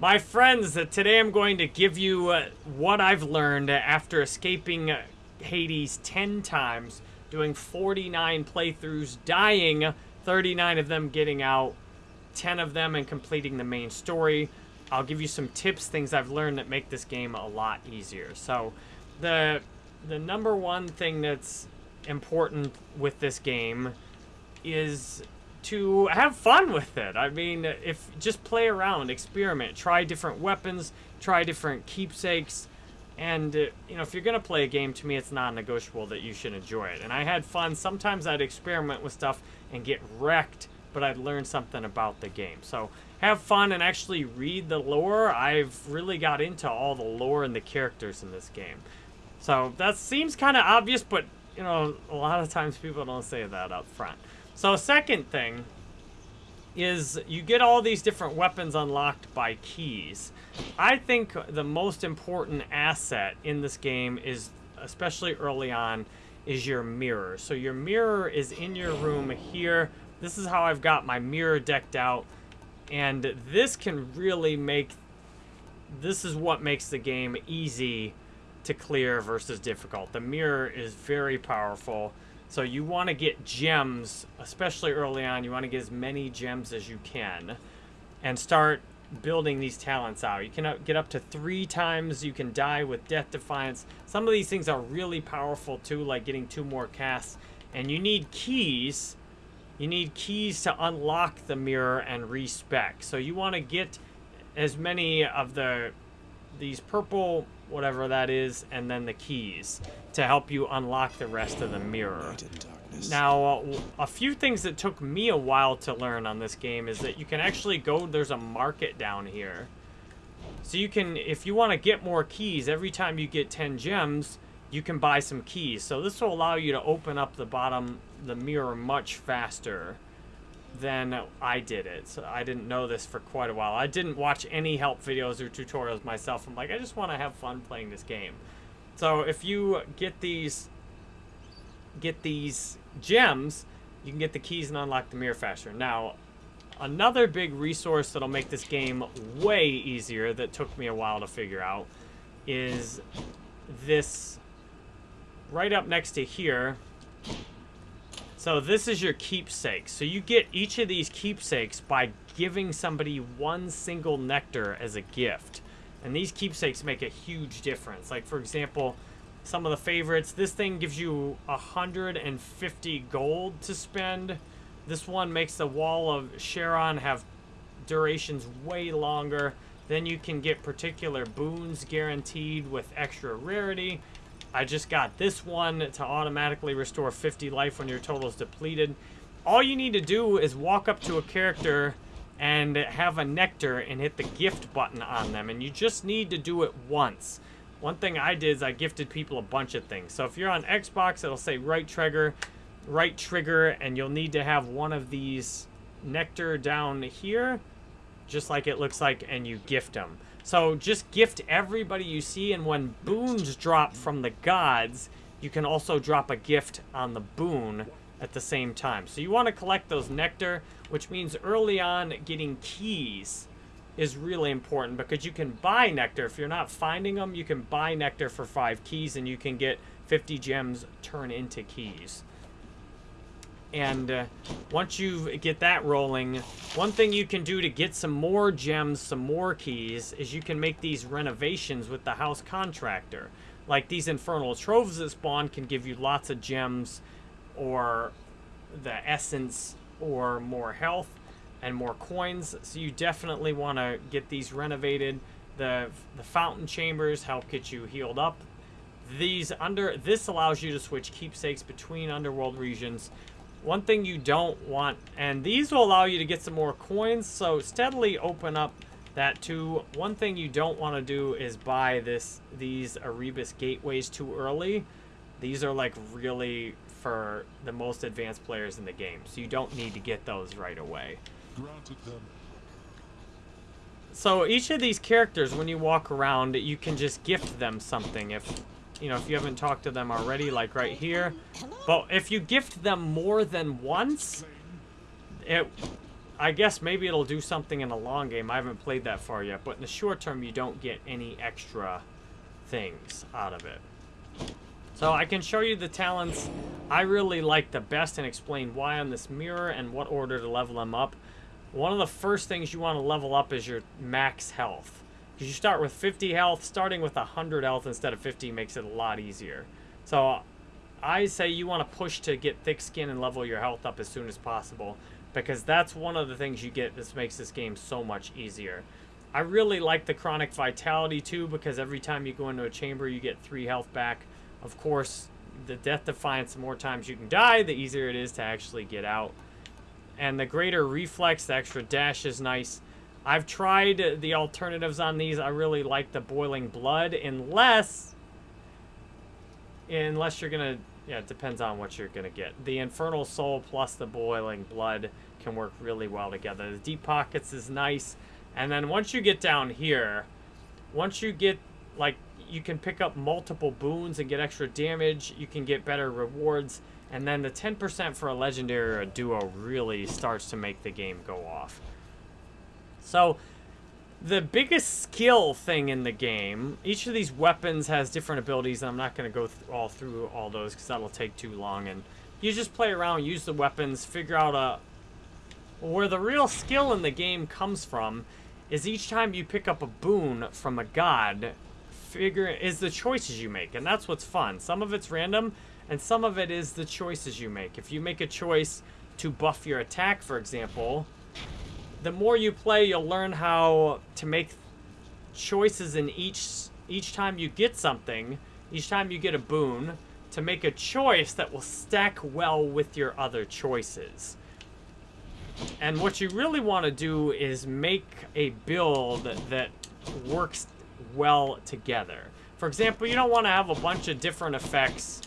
My friends, uh, today I'm going to give you uh, what I've learned after escaping uh, Hades 10 times, doing 49 playthroughs, dying, 39 of them getting out, 10 of them and completing the main story. I'll give you some tips, things I've learned that make this game a lot easier. So, the the number one thing that's important with this game is to have fun with it. I mean, if just play around, experiment, try different weapons, try different keepsakes, and uh, you know, if you're gonna play a game, to me, it's non-negotiable that you should enjoy it. And I had fun. Sometimes I'd experiment with stuff and get wrecked, but I'd learn something about the game. So have fun and actually read the lore. I've really got into all the lore and the characters in this game. So that seems kind of obvious, but you know, a lot of times people don't say that up front. So second thing is you get all these different weapons unlocked by keys. I think the most important asset in this game is, especially early on, is your mirror. So your mirror is in your room here. This is how I've got my mirror decked out. And this can really make, this is what makes the game easy to clear versus difficult. The mirror is very powerful. So you want to get gems, especially early on. You want to get as many gems as you can and start building these talents out. You can get up to three times. You can die with Death Defiance. Some of these things are really powerful too, like getting two more casts. And you need keys. You need keys to unlock the mirror and respec. So you want to get as many of the these purple whatever that is, and then the keys to help you unlock the rest of the mirror. Now, uh, a few things that took me a while to learn on this game is that you can actually go, there's a market down here. So you can, if you want to get more keys, every time you get 10 gems, you can buy some keys. So this will allow you to open up the bottom, the mirror much faster than I did it. So I didn't know this for quite a while. I didn't watch any help videos or tutorials myself. I'm like, I just want to have fun playing this game. So if you get these get these gems, you can get the keys and unlock the mirror faster. Now, another big resource that'll make this game way easier that took me a while to figure out is this right up next to here so this is your keepsake. So you get each of these keepsakes by giving somebody one single nectar as a gift. And these keepsakes make a huge difference. Like, for example, some of the favorites. This thing gives you 150 gold to spend. This one makes the Well of Charon have durations way longer. Then you can get particular boons guaranteed with extra rarity. I just got this one to automatically restore 50 life when your total is depleted. All you need to do is walk up to a character and have a nectar and hit the gift button on them. And you just need to do it once. One thing I did is I gifted people a bunch of things. So if you're on Xbox, it'll say right trigger, right trigger, and you'll need to have one of these nectar down here, just like it looks like, and you gift them. So just gift everybody you see, and when boons drop from the gods, you can also drop a gift on the boon at the same time. So you want to collect those nectar, which means early on getting keys is really important because you can buy nectar. If you're not finding them, you can buy nectar for five keys and you can get 50 gems turn into keys. And uh, once you get that rolling, one thing you can do to get some more gems, some more keys, is you can make these renovations with the house contractor. Like these infernal troves that spawn can give you lots of gems or the essence or more health and more coins. So you definitely want to get these renovated. The, the fountain chambers help get you healed up. These under this allows you to switch keepsakes between underworld regions one thing you don't want, and these will allow you to get some more coins, so steadily open up that too. One thing you don't want to do is buy this these Erebus gateways too early. These are like really for the most advanced players in the game, so you don't need to get those right away. So each of these characters, when you walk around, you can just gift them something. If you know, if you haven't talked to them already, like right here. But if you gift them more than once, it I guess maybe it'll do something in the long game. I haven't played that far yet, but in the short term, you don't get any extra things out of it. So I can show you the talents I really like the best and explain why on this mirror and what order to level them up. One of the first things you want to level up is your max health. Because you start with 50 health, starting with 100 health instead of 50 makes it a lot easier. So I say you want to push to get thick skin and level your health up as soon as possible. Because that's one of the things you get that makes this game so much easier. I really like the Chthonic Vitality too because every time you go into a chamber you get 3 health back. Of course, the Death Defiance, the more times you can die, the easier it is to actually get out. And the greater reflex, the extra dash is nice. I've tried the alternatives on these. I really like the Boiling Blood, unless... Unless you're to... Yeah, it depends on what you're to get. The Infernal Soul plus the Boiling Blood can work really well together. The Deep Pockets is nice. And then once you get down here, once you get, like, you can pick up multiple boons and get extra damage. You can get better rewards. And then the 10% for a legendary or a duo really starts to make the game go off. So, the biggest skill thing in the game, each of these weapons has different abilities, and I'm not going to go th all through all those because that'll take too long. And you just play around, use the weapons, figure out a, uh, where the real skill in the game comes from is each time you pick up a boon from a god, figure is the choices you make, and that's what's fun. Some of it's random, and some of it is the choices you make. If you make a choice to buff your attack, for example, the more you play, you'll learn how to make choices in each each time you get something, each time you get a boon, to make a choice that will stack well with your other choices. And what you really want to do is make a build that works well together. For example, you don't want to have a bunch of different effects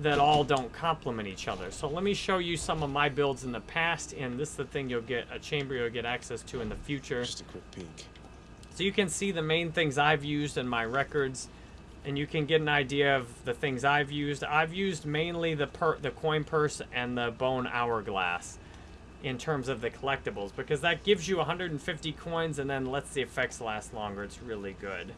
that all don't complement each other. So let me show you some of my builds in the past, and this is the thing you'll get, a chamber you'll get access to in the future. Just a quick peek. So you can see the main things I've used in my records, and you can get an idea of the things I've used. I've used mainly the per the coin purse and the bone hourglass in terms of the collectibles because that gives you 150 coins and then lets the effects last longer. It's really good.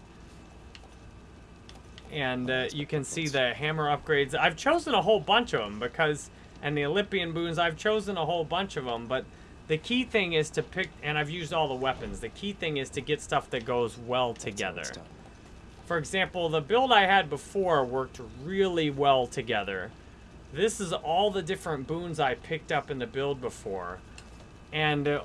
And uh, you can see the hammer upgrades. I've chosen a whole bunch of them because, and the Olympian boons, I've chosen a whole bunch of them, but the key thing is to pick, and I've used all the weapons, the key thing is to get stuff that goes well together. For example, the build I had before worked really well together. This is all the different boons I picked up in the build before. And uh,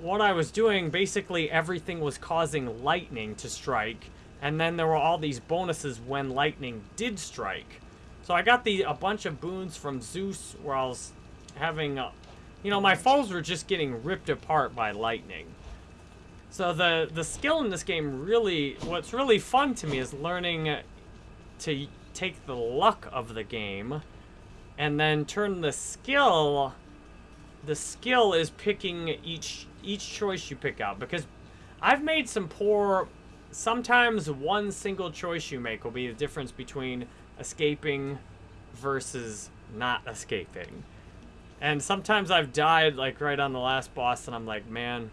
what I was doing, basically everything was causing lightning to strike. And then there were all these bonuses when lightning did strike. So I got the a bunch of boons from Zeus where I was having, uh, you know, my foes were just getting ripped apart by lightning. So the, the skill in this game really, what's really fun to me is learning to take the luck of the game and then turn the skill the skill is picking each each choice you pick out because I've made some poor sometimes one single choice you make will be the difference between escaping versus not escaping and sometimes I've died like right on the last boss and I'm like man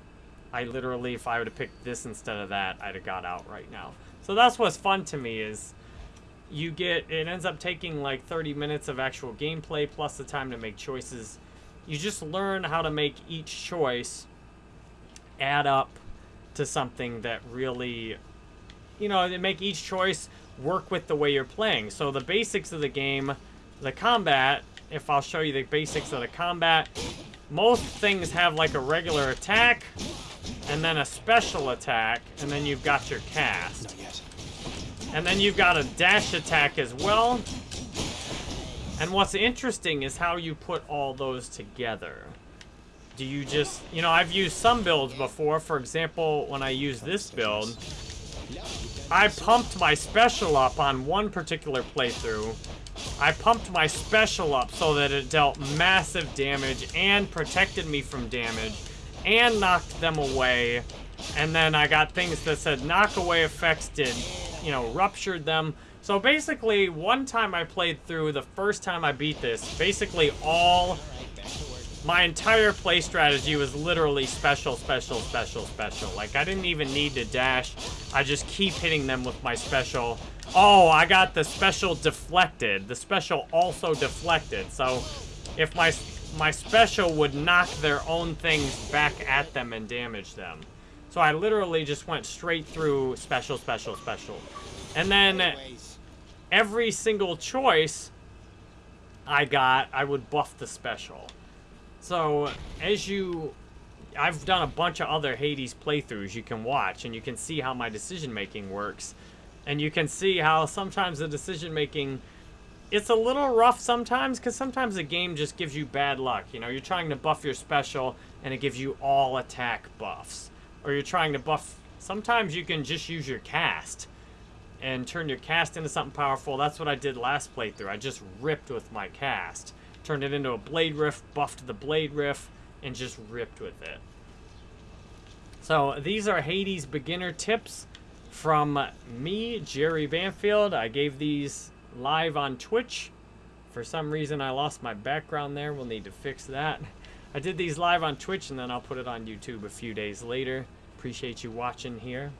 I literally if I would have picked this instead of that I'd have got out right now so that's what's fun to me is you get, it ends up taking like 30 minutes of actual gameplay plus the time to make choices. You just learn how to make each choice add up to something that really, you know, make each choice work with the way you're playing. So the basics of the game, the combat, if I'll show you the basics of the combat, most things have like a regular attack, and then a special attack, and then you've got your cast. And then you've got a dash attack as well. And what's interesting is how you put all those together. Do you just, you know, I've used some builds before. For example, when I use this build, I pumped my special up on one particular playthrough. I pumped my special up so that it dealt massive damage and protected me from damage and knocked them away. And then I got things that said knock away effects did you know, ruptured them. So basically, one time I played through, the first time I beat this, basically all my entire play strategy was literally special, special, special, special. Like, I didn't even need to dash. I just keep hitting them with my special. Oh, I got the special deflected. The special also deflected. So, if my my special would knock their own things back at them and damage them. So I literally just went straight through special, special, special. And then every single choice I got, I would buff the special. So as you... I've done a bunch of other Hades playthroughs you can watch, and you can see how my decision-making works. And you can see how sometimes the decision-making it's a little rough sometimes because sometimes the game just gives you bad luck. You know, you're trying to buff your special and it gives you all attack buffs. Or you're trying to buff... Sometimes you can just use your cast and turn your cast into something powerful. That's what I did last playthrough. I just ripped with my cast. Turned it into a Blade Rift, buffed the Blade Rift, and just ripped with it. So these are Hades beginner tips from me, Jerry Banfield. I gave these live on Twitch. For some reason, I lost my background there. We'll need to fix that. I did these live on Twitch, and then I'll put it on YouTube a few days later. Appreciate you watching here.